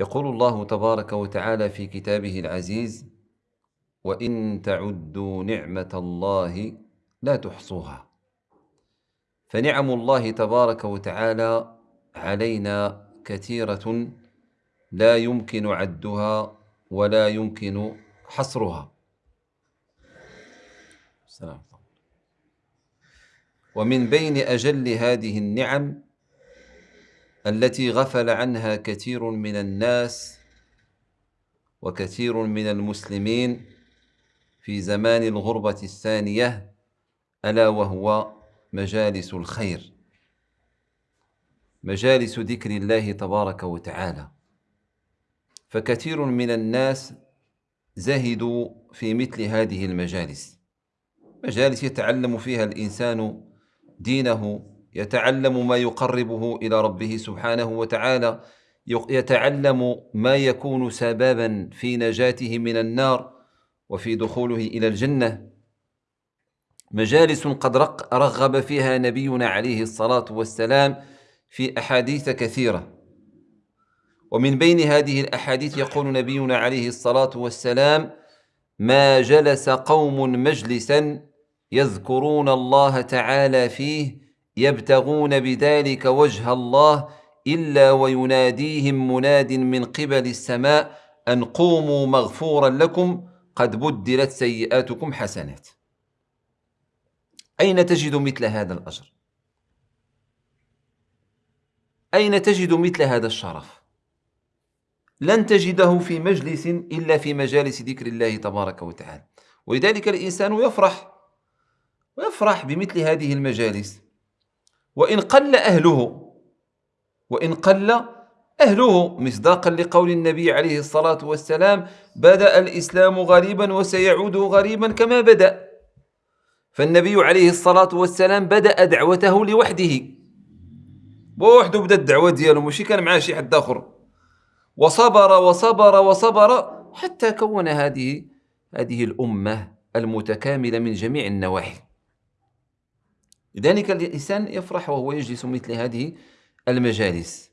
يقول الله تبارك وتعالى في كتابه العزيز وإن تعدوا نعمة الله لا تحصوها. فنعم الله تبارك وتعالى علينا كثيرة لا يمكن عدها ولا يمكن حصرها. ومن بين أجل هذه النعم التي غفل عنها كثير من الناس وكثير من المسلمين في زمان الغربة الثانية ألا وهو مجالس الخير مجالس ذكر الله تبارك وتعالى. فكثير من الناس زهدوا في مثل هذه المجالس مجالس يتعلم فيها الإنسان دينه يتعلم ما يقربه إلى ربه سبحانه وتعالى يتعلم ما يكون سببا في نجاته من النار وفي دخوله إلى الجنة. مجالس قد رغب فيها نبينا عليه الصلاة والسلام في أحاديث كثيرة. ومن بين هذه الأحاديث يقول نبينا عليه الصلاة والسلام ما جلس قوم مجلسا يذكرون الله تعالى فيه يبتغون بذلك وجه الله إلا ويناديهم مناد من قبل السماء أن قوموا مغفورا لكم قد بدلت سيئاتكم حسنات. أين تجد مثل هذا الأجر؟ أين تجد مثل هذا الشرف؟ لن تجده في مجلس إلا في مجالس ذكر الله تبارك وتعالى. ولذلك الإنسان يفرح ويفرح بمثل هذه المجالس. وإن قل أهله وإن قل أهله مصداقا لقول النبي عليه الصلاة والسلام بدأ الإسلام غريبا وسيعود غريبا كما بدأ. فالنبي عليه الصلاة والسلام بدأ دعوته لوحده. بوحده بدأ الدعوة ديالو ماشي كان معاه شي حد آخر. وصبر وصبر وصبر حتى كون هذه هذه الأمة المتكاملة من جميع النواحي. لذلك الإنسان يفرح وهو يجلس مثل هذه المجالس.